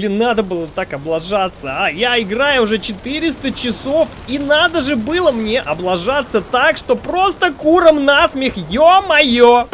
Блин, надо было так облажаться, а? Я играю уже 400 часов, и надо же было мне облажаться так, что просто куром насмех, ё-моё!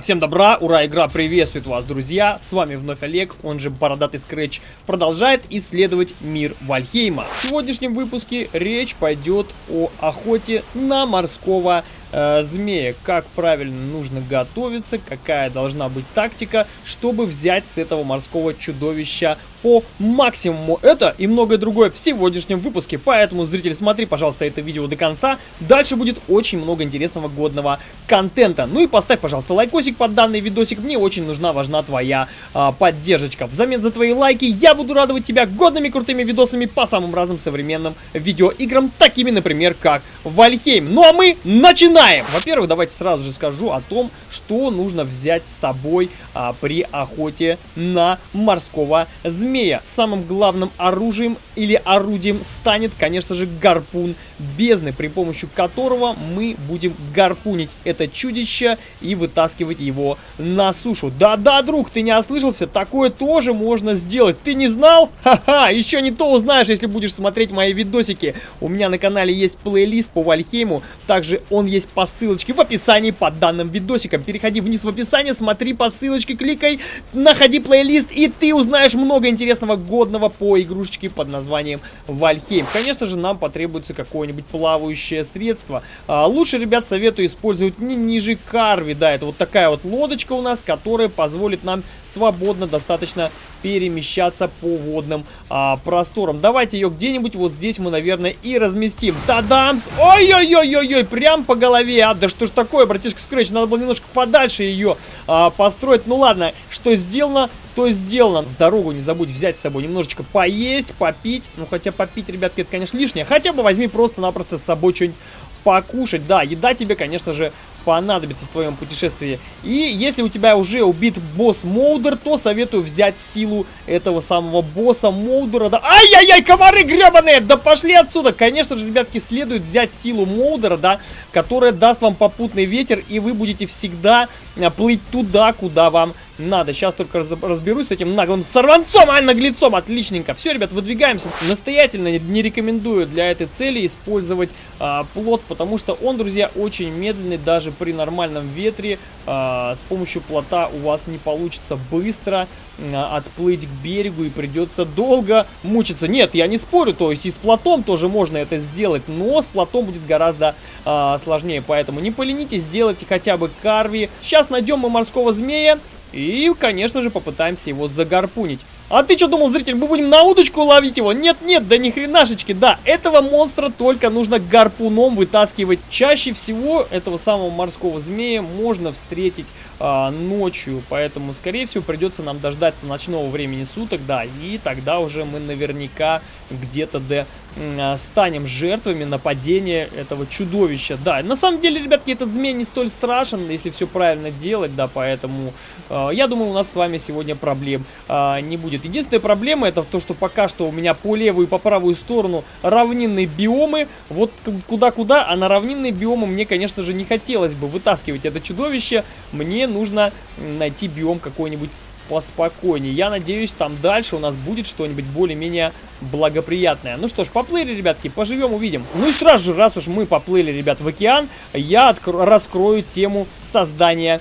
Всем добра, ура, игра приветствует вас, друзья! С вами вновь Олег, он же Бородатый Скретч, продолжает исследовать мир Вальхейма. В сегодняшнем выпуске речь пойдет о охоте на морского э, змея. Как правильно нужно готовиться, какая должна быть тактика, чтобы взять с этого морского чудовища по максимуму. Это и многое другое в сегодняшнем выпуске. Поэтому, зритель, смотри, пожалуйста, это видео до конца. Дальше будет очень много интересного годного контента. Ну и поставь, пожалуйста, лайкосик под данный видосик. Мне очень нужна, важна твоя а, поддержка. Взамен за твои лайки я буду радовать тебя годными крутыми видосами по самым разным современным видеоиграм, такими, например, как Вальхейм. Ну а мы начинаем! Во-первых, давайте сразу же скажу о том, что нужно взять с собой а, при охоте на морского змея змея. Самым главным оружием или орудием станет, конечно же, гарпун бездны, при помощи которого мы будем гарпунить это чудище и вытаскивать его на сушу. Да-да, друг, ты не ослышался, такое тоже можно сделать. Ты не знал? Ха-ха, еще не то узнаешь, если будешь смотреть мои видосики. У меня на канале есть плейлист по Вальхейму, также он есть по ссылочке в описании под данным видосиком. Переходи вниз в описание, смотри по ссылочке, кликай, находи плейлист, и ты узнаешь много интересного интересного, годного по игрушечке под названием Вальхейм. Конечно же, нам потребуется какое-нибудь плавающее средство. А, лучше, ребят, советую использовать не ниже карви. Да, это вот такая вот лодочка у нас, которая позволит нам свободно достаточно перемещаться по водным а, просторам. Давайте ее где-нибудь вот здесь мы, наверное, и разместим. Тадамс! Ой-ой-ой-ой-ой, прям по голове. А, да что ж такое, братишка Скретч, надо было немножко подальше ее а, построить. Ну ладно, что сделано, то сделано. В дорогу не забудь взять с собой немножечко поесть, попить. Ну, хотя попить, ребятки, это, конечно, лишнее. Хотя бы возьми просто-напросто с собой что-нибудь покушать. Да, еда тебе, конечно же, понадобится в твоем путешествии. И если у тебя уже убит босс Моудер, то советую взять силу этого самого босса Моудера. Да... Ай-яй-яй, комары гребаные! Да пошли отсюда! Конечно же, ребятки, следует взять силу Моудера, да, которая даст вам попутный ветер, и вы будете всегда а, плыть туда, куда вам надо. Сейчас только разберусь с этим наглым сорванцом, а наглецом. Отличненько. Все, ребят, выдвигаемся. Настоятельно не рекомендую для этой цели использовать а, плот, потому что он, друзья, очень медленный даже при нормальном ветре а, с помощью плота у вас не получится быстро а, отплыть к берегу и придется долго мучиться. Нет, я не спорю, то есть и с плотом тоже можно это сделать, но с плотом будет гораздо а, сложнее, поэтому не поленитесь, сделайте хотя бы карви. Сейчас найдем мы морского змея и, конечно же, попытаемся его загарпунить. А ты что думал, зритель, мы будем на удочку ловить его? Нет-нет, да ни хренашечки, да, этого монстра только нужно гарпуном вытаскивать. Чаще всего этого самого морского змея можно встретить а, ночью, поэтому, скорее всего, придется нам дождаться ночного времени суток, да, и тогда уже мы наверняка где-то до а, станем жертвами нападения этого чудовища. Да, на самом деле, ребятки, этот змей не столь страшен, если все правильно делать, да, поэтому э, я думаю, у нас с вами сегодня проблем э, не будет будет. Единственная проблема это то, что пока что у меня по левую и по правую сторону равнинные биомы. Вот куда-куда, а на равнинные биомы мне, конечно же, не хотелось бы вытаскивать это чудовище. Мне нужно найти биом какой-нибудь поспокойнее. Я надеюсь, там дальше у нас будет что-нибудь более-менее благоприятное. Ну что ж, поплыли, ребятки, поживем, увидим. Ну и сразу же, раз уж мы поплыли, ребят, в океан, я раскрою тему создания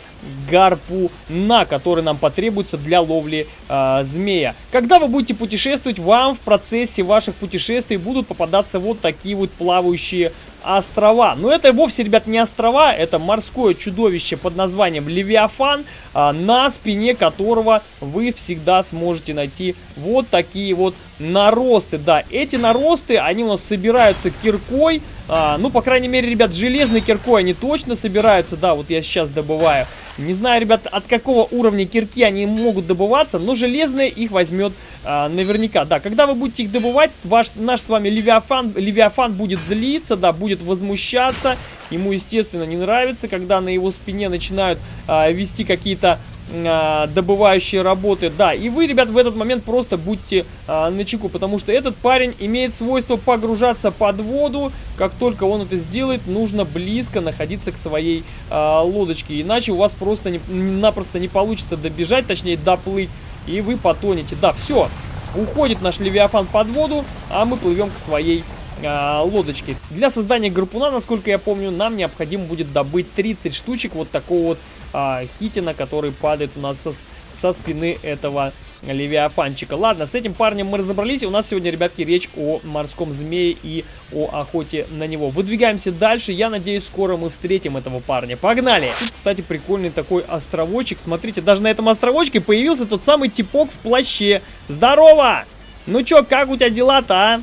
гарпуна, который нам потребуется для ловли э, змея. Когда вы будете путешествовать, вам в процессе ваших путешествий будут попадаться вот такие вот плавающие острова. Но это вовсе, ребят, не острова, это морское чудовище под названием Левиафан, а, на спине которого вы всегда сможете найти вот такие вот наросты. Да, эти наросты, они у нас собираются киркой, а, ну, по крайней мере, ребят, железной киркой они точно собираются, да, вот я сейчас добываю. Не знаю, ребят, от какого уровня кирки они могут добываться, но железные их возьмет а, наверняка. Да, когда вы будете их добывать, ваш, наш с вами Левиафан, Левиафан будет злиться, да, будет будет возмущаться. Ему, естественно, не нравится, когда на его спине начинают а, вести какие-то а, добывающие работы. Да, и вы, ребят, в этот момент просто будьте а, на чеку, потому что этот парень имеет свойство погружаться под воду. Как только он это сделает, нужно близко находиться к своей а, лодочке, иначе у вас просто не, напросто не получится добежать, точнее доплыть, и вы потонете. Да, все, уходит наш Левиафан под воду, а мы плывем к своей а, лодочке. Для создания гарпуна, насколько я помню, нам необходимо будет добыть 30 штучек вот такого вот а, хитина, который падает у нас со, со спины этого левиафанчика. Ладно, с этим парнем мы разобрались. У нас сегодня, ребятки, речь о морском змее и о охоте на него. Выдвигаемся дальше. Я надеюсь, скоро мы встретим этого парня. Погнали! Тут, кстати, прикольный такой островочек. Смотрите, даже на этом островочке появился тот самый типок в плаще. Здорово! Ну чё, как у тебя дела-то, а?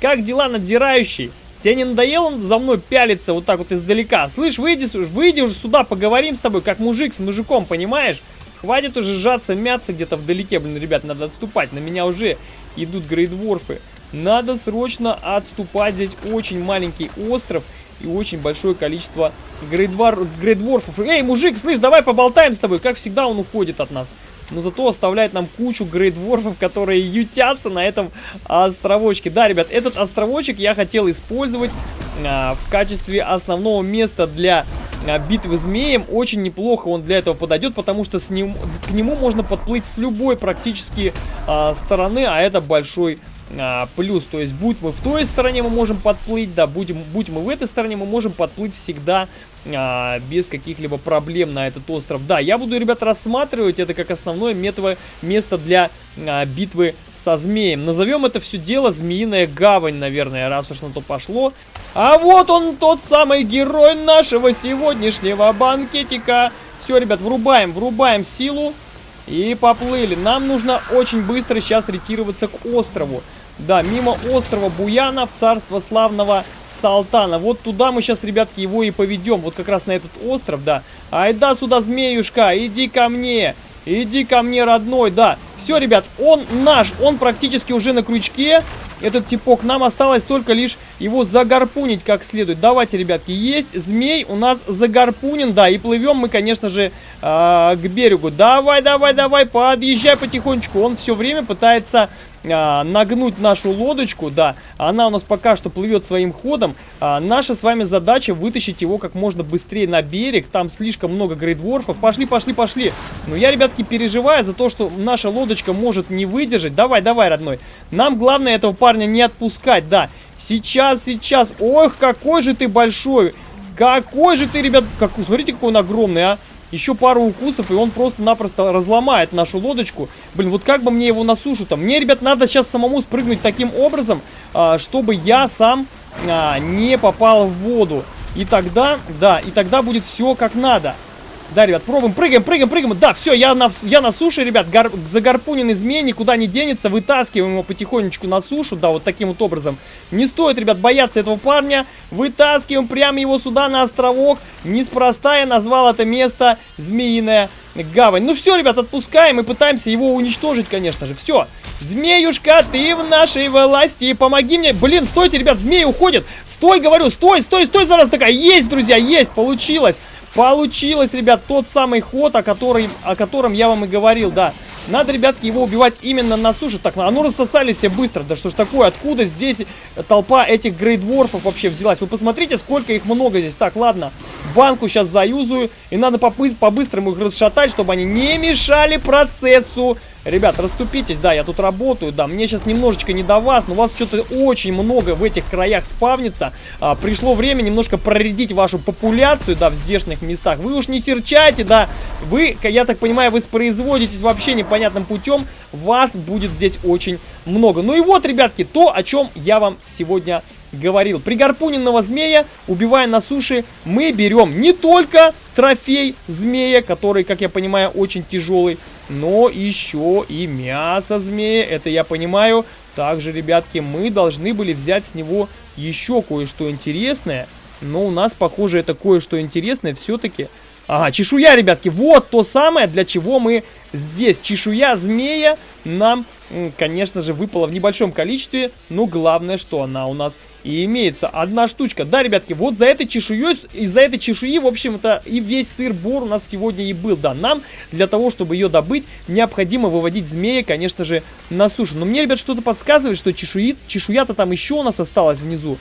Как дела, надзирающий? Тебе не надоело за мной пялиться вот так вот издалека? Слышь, выйди, выйди уже сюда, поговорим с тобой, как мужик с мужиком, понимаешь? Хватит уже сжаться, мяться где-то вдалеке, блин, ребят, надо отступать. На меня уже идут грейдворфы. Надо срочно отступать. Здесь очень маленький остров и очень большое количество грейдвор... грейдворфов. Эй, мужик, слышь, давай поболтаем с тобой. Как всегда он уходит от нас но зато оставляет нам кучу грейдворфов, которые ютятся на этом островочке. Да, ребят, этот островочек я хотел использовать а, в качестве основного места для а, битвы змеем. Очень неплохо он для этого подойдет, потому что с ним, к нему можно подплыть с любой практически а, стороны, а это большой а, плюс. То есть, будь мы в той стороне, мы можем подплыть, да, будем, будь мы в этой стороне, мы можем подплыть всегда а, без каких-либо проблем на этот остров. Да, я буду, ребят, рассматривать это как основное метово, место для а, битвы со змеем. Назовем это все дело Змеиная Гавань, наверное, раз уж на то пошло. А вот он, тот самый герой нашего сегодняшнего банкетика. Все, ребят, врубаем, врубаем силу. И поплыли. Нам нужно очень быстро сейчас ретироваться к острову. Да, мимо острова Буяна в царство славного Салтана. Вот туда мы сейчас, ребятки, его и поведем. Вот как раз на этот остров, да. Айда сюда, змеюшка, иди ко мне. Иди ко мне, родной, да. Все, ребят, он наш, он практически уже на крючке. Этот типок, нам осталось только лишь его загарпунить как следует. Давайте, ребятки, есть змей у нас загарпунен, да. И плывем мы, конечно же, э, к берегу. Давай, давай, давай, подъезжай потихонечку. Он все время пытается а, нагнуть нашу лодочку, да, она у нас пока что плывет своим ходом. А, наша с вами задача вытащить его как можно быстрее на берег, там слишком много грейдворфов. Пошли, пошли, пошли. Но я, ребятки, переживаю за то, что наша лодочка может не выдержать. Давай, давай, родной. Нам главное этого парня не отпускать, да. Сейчас, сейчас. Ох, какой же ты большой. Какой же ты, ребят, как, смотрите, какой он огромный, а. Еще пару укусов, и он просто-напросто разломает нашу лодочку. Блин, вот как бы мне его на сушу-то? Мне, ребят, надо сейчас самому спрыгнуть таким образом, а, чтобы я сам а, не попал в воду. И тогда, да, и тогда будет все как надо. Да, ребят, пробуем, прыгаем, прыгаем, прыгаем. Да, все, я на, я на суше, ребят. Гар, загарпуненный змей никуда не денется. Вытаскиваем его потихонечку на сушу. Да, вот таким вот образом. Не стоит, ребят, бояться этого парня. Вытаскиваем прямо его сюда на островок. Неспроста я назвал это место Змеиная Гавань. Ну все, ребят, отпускаем и пытаемся его уничтожить, конечно же. Все. Змеюшка, ты в нашей власти. Помоги мне. Блин, стойте, ребят, змеи уходят. Стой, говорю, стой, стой, стой, зараз такая. Есть, друзья, есть, получилось. Получилось, ребят, тот самый ход, о, который, о котором я вам и говорил, да. Надо, ребятки, его убивать именно на суше. Так, а ну рассосали все быстро. Да что ж такое? Откуда здесь толпа этих грейдворфов вообще взялась? Вы посмотрите, сколько их много здесь. Так, ладно. Банку сейчас заюзаю. И надо по-быстрому их расшатать, чтобы они не мешали процессу. Ребят, расступитесь, да, я тут работаю, да, мне сейчас немножечко не до вас, но у вас что-то очень много в этих краях спавнится. А, пришло время немножко проредить вашу популяцию, да, в здешних местах. Вы уж не серчайте, да, вы, я так понимаю, вы воспроизводитесь вообще непонятным путем, вас будет здесь очень много. Ну и вот, ребятки, то, о чем я вам сегодня говорил. Пригарпуненного змея, убивая на суше, мы берем не только трофей змея, который, как я понимаю, очень тяжелый, но еще и мясо змея, это я понимаю. Также, ребятки, мы должны были взять с него еще кое-что интересное, но у нас, похоже, это кое-что интересное все-таки Ага, чешуя, ребятки, вот то самое, для чего мы здесь. Чешуя змея нам, конечно же, выпала в небольшом количестве, но главное, что она у нас и имеется. Одна штучка. Да, ребятки, вот за этой чешуей, из-за этой чешуи, в общем-то, и весь сыр-бор у нас сегодня и был. Да, нам для того, чтобы ее добыть, необходимо выводить змея, конечно же, на сушу. Но мне, ребят, что-то подсказывает, что чешуи, чешуя-то там еще у нас осталась внизу.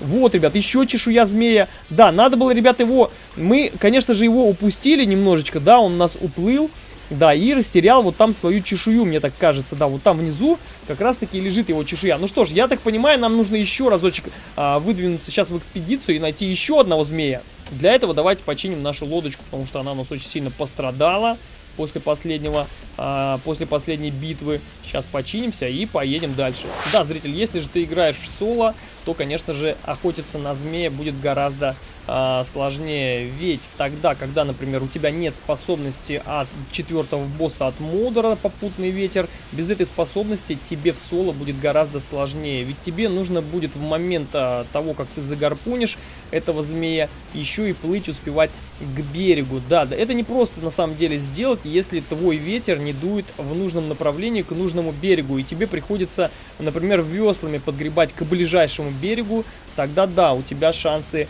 Вот, ребят, еще чешуя змея. Да, надо было, ребят, его... Мы, конечно же, его упустили немножечко, да, он у нас уплыл. Да, и растерял вот там свою чешую, мне так кажется. Да, вот там внизу как раз-таки лежит его чешуя. Ну что ж, я так понимаю, нам нужно еще разочек а, выдвинуться сейчас в экспедицию и найти еще одного змея. Для этого давайте починим нашу лодочку, потому что она у нас очень сильно пострадала после последнего, а, после последней битвы. Сейчас починимся и поедем дальше. Да, зритель, если же ты играешь в соло, то, конечно же, охотиться на змея будет гораздо а, сложнее. Ведь тогда, когда, например, у тебя нет способности от четвертого босса от Модера попутный ветер, без этой способности тебе в соло будет гораздо сложнее. Ведь тебе нужно будет в момент а, того, как ты загарпунишь этого змея, еще и плыть успевать к берегу. Да, да, это не просто на самом деле сделать, если твой ветер не дует в нужном направлении к нужному берегу, и тебе приходится, например, веслами подгребать к ближайшему берегу, тогда да, у тебя шансы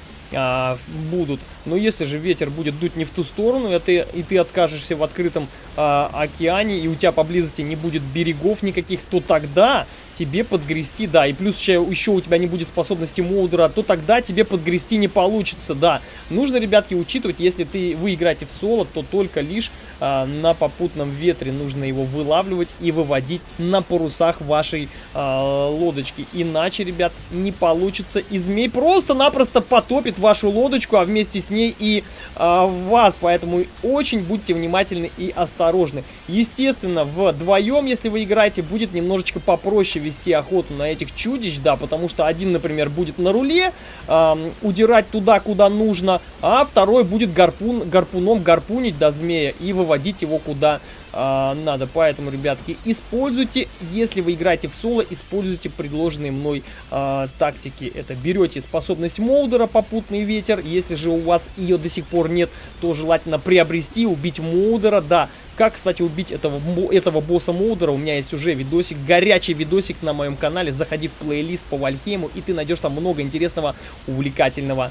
будут. Но если же ветер будет дуть не в ту сторону, это, и ты откажешься в открытом а, океане, и у тебя поблизости не будет берегов никаких, то тогда тебе подгрести, да, и плюс еще, еще у тебя не будет способности молдера, то тогда тебе подгрести не получится, да. Нужно, ребятки, учитывать, если ты, вы играете в соло, то только лишь а, на попутном ветре нужно его вылавливать и выводить на парусах вашей а, лодочки. Иначе, ребят, не получится, и змей просто-напросто потопит вашу лодочку, а вместе с ней и а, вас, поэтому очень будьте внимательны и осторожны. Естественно, вдвоем, если вы играете, будет немножечко попроще вести охоту на этих чудищ, да, потому что один, например, будет на руле, э, удирать туда, куда нужно, а второй будет гарпун, гарпуном гарпунить до змея и выводить его куда а, надо. Поэтому, ребятки, используйте, если вы играете в соло, используйте предложенные мной а, тактики. Это берете способность Молдера, попутный ветер. Если же у вас ее до сих пор нет, то желательно приобрести, убить Молдера. Да, как, кстати, убить этого, этого босса Молдера, у меня есть уже видосик, горячий видосик на моем канале. Заходи в плейлист по Вальхейму, и ты найдешь там много интересного, увлекательного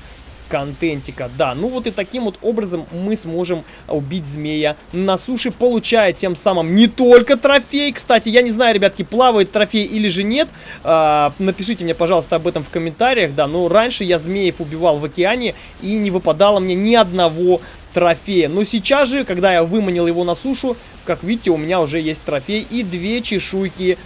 контентика. Да, ну вот и таким вот образом мы сможем убить змея на суше, получая тем самым не только трофей. Кстати, я не знаю, ребятки, плавает трофей или же нет. А, напишите мне, пожалуйста, об этом в комментариях. Да, но раньше я змеев убивал в океане и не выпадало мне ни одного трофея. Но сейчас же, когда я выманил его на сушу, как видите, у меня уже есть трофей и две чешуйки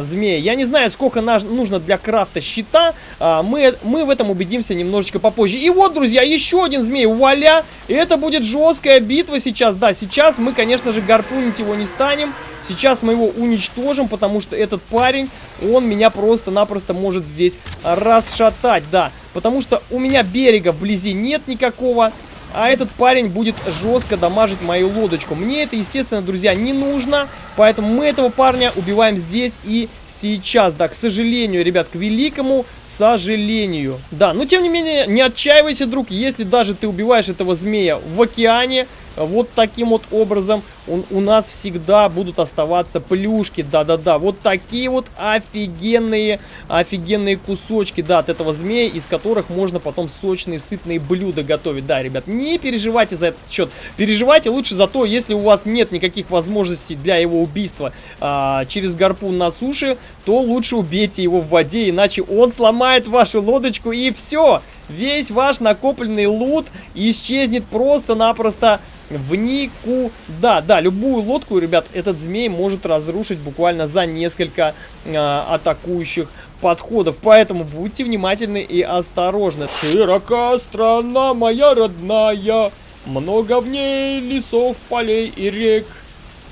змея. Я не знаю, сколько нужно для крафта щита, а, мы, мы в этом убедимся немножечко попозже. И вот, друзья, еще один змей, вуаля! Это будет жесткая битва сейчас, да, сейчас мы, конечно же, гарпунить его не станем. Сейчас мы его уничтожим, потому что этот парень, он меня просто-напросто может здесь расшатать, да. Потому что у меня берега вблизи нет никакого. А этот парень будет жестко дамажить мою лодочку. Мне это, естественно, друзья, не нужно. Поэтому мы этого парня убиваем здесь и сейчас. Да, к сожалению, ребят, к великому сожалению. Да, но тем не менее, не отчаивайся, друг. Если даже ты убиваешь этого змея в океане, вот таким вот образом он, у нас всегда будут оставаться плюшки, да-да-да. Вот такие вот офигенные, офигенные кусочки, да, от этого змея, из которых можно потом сочные, сытные блюда готовить. Да, ребят, не переживайте за этот счет. Переживайте лучше за то, если у вас нет никаких возможностей для его убийства а, через гарпун на суше, то лучше убейте его в воде, иначе он сломает вашу лодочку и все. Весь ваш накопленный лут исчезнет просто-напросто в никуда. Да, любую лодку, ребят, этот змей может разрушить буквально за несколько э, атакующих подходов. Поэтому будьте внимательны и осторожны. Широка страна моя родная, много в ней лесов, полей и рек.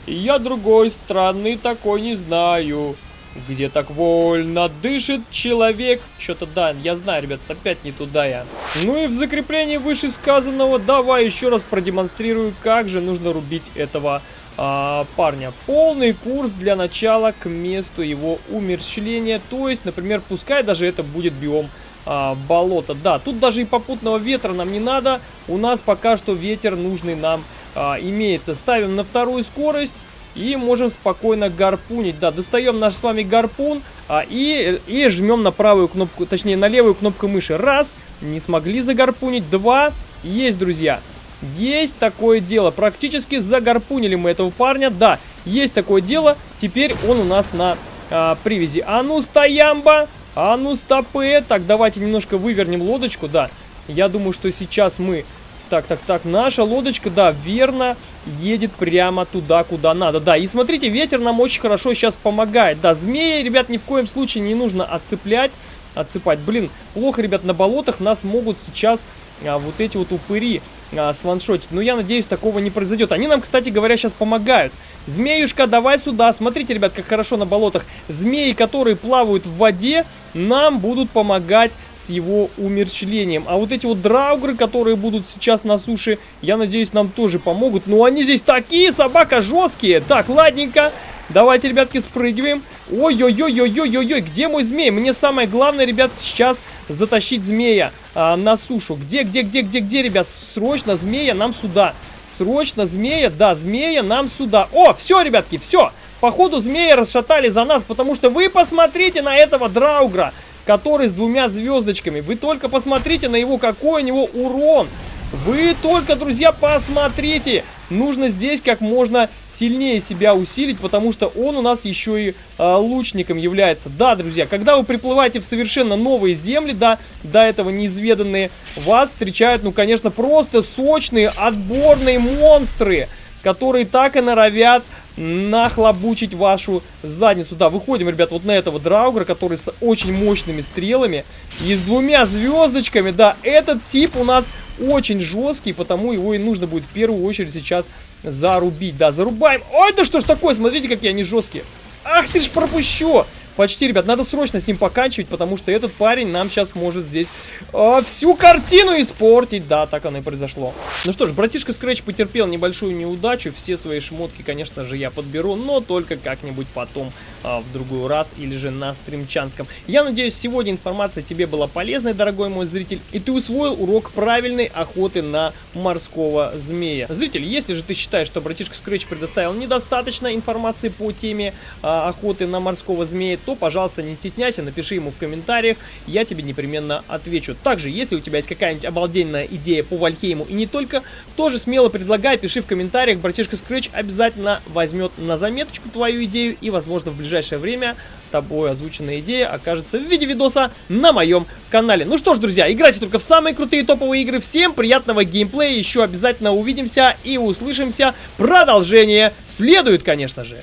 Я другой страны такой не знаю. Где так вольно дышит человек. Что-то да, я знаю, ребят, опять не туда я. Ну и в закреплении вышесказанного давай еще раз продемонстрирую, как же нужно рубить этого а, парня. Полный курс для начала к месту его умерщвления. То есть, например, пускай даже это будет биом а, болото. Да, тут даже и попутного ветра нам не надо. У нас пока что ветер нужный нам а, имеется. Ставим на вторую скорость. И можем спокойно гарпунить. Да, достаем наш с вами гарпун а, и, и жмем на правую кнопку, точнее на левую кнопку мыши. Раз, не смогли загарпунить. Два, есть, друзья. Есть такое дело. Практически загарпунили мы этого парня. Да, есть такое дело. Теперь он у нас на а, привязи. А ну, стоямба! А ну, стопы! Так, давайте немножко вывернем лодочку. Да, я думаю, что сейчас мы так, так, так, наша лодочка, да, верно, едет прямо туда, куда надо. Да, и смотрите, ветер нам очень хорошо сейчас помогает. Да, змеи, ребят, ни в коем случае не нужно отцеплять, отсыпать. Блин, плохо, ребят, на болотах нас могут сейчас а, вот эти вот упыри а, сваншотить. Но я надеюсь, такого не произойдет. Они нам, кстати говоря, сейчас помогают. Змеюшка, давай сюда. Смотрите, ребят, как хорошо на болотах. Змеи, которые плавают в воде, нам будут помогать с его умерщвлением. А вот эти вот драугры, которые будут сейчас на суше, я надеюсь, нам тоже помогут. Но они здесь такие, собака, жесткие. Так, ладненько. Давайте, ребятки, спрыгиваем. Ой-ой-ой-ой-ой-ой-ой, где мой змей? Мне самое главное, ребят, сейчас затащить змея а, на сушу. Где, где, где, где, где, ребят? Срочно змея нам сюда. Срочно змея, да, змея нам сюда. О, все, ребятки, все. Походу змея расшатали за нас, потому что вы посмотрите на этого драугра, который с двумя звездочками. Вы только посмотрите на его, какой у него урон. Вы только, друзья, посмотрите. Нужно здесь как можно сильнее себя усилить, потому что он у нас еще и э, лучником является. Да, друзья, когда вы приплываете в совершенно новые земли, да, до этого неизведанные, вас встречают, ну, конечно, просто сочные, отборные монстры которые так и норовят нахлобучить вашу задницу. Да, выходим, ребят, вот на этого драугра, который с очень мощными стрелами и с двумя звездочками. Да, этот тип у нас очень жесткий, потому его и нужно будет в первую очередь сейчас зарубить. Да, зарубаем. Ой, да что ж такое, смотрите, какие они жесткие. Ах ты ж пропущу! Почти, ребят, надо срочно с ним поканчивать, потому что этот парень нам сейчас может здесь э, всю картину испортить. Да, так оно и произошло. Ну что ж, братишка Scratch потерпел небольшую неудачу. Все свои шмотки, конечно же, я подберу, но только как-нибудь потом, э, в другой раз, или же на стримчанском. Я надеюсь, сегодня информация тебе была полезной, дорогой мой зритель, и ты усвоил урок правильной охоты на морского змея. Зритель, если же ты считаешь, что братишка Scratch предоставил недостаточно информации по теме э, охоты на морского змея, то, пожалуйста, не стесняйся, напиши ему в комментариях, я тебе непременно отвечу. Также, если у тебя есть какая-нибудь обалденная идея по Вальхейму и не только, тоже смело предлагай, пиши в комментариях, братишка Scratch обязательно возьмет на заметочку твою идею и, возможно, в ближайшее время тобой озвученная идея окажется в виде видоса на моем канале. Ну что ж, друзья, играйте только в самые крутые топовые игры. Всем приятного геймплея, еще обязательно увидимся и услышимся. Продолжение следует, конечно же.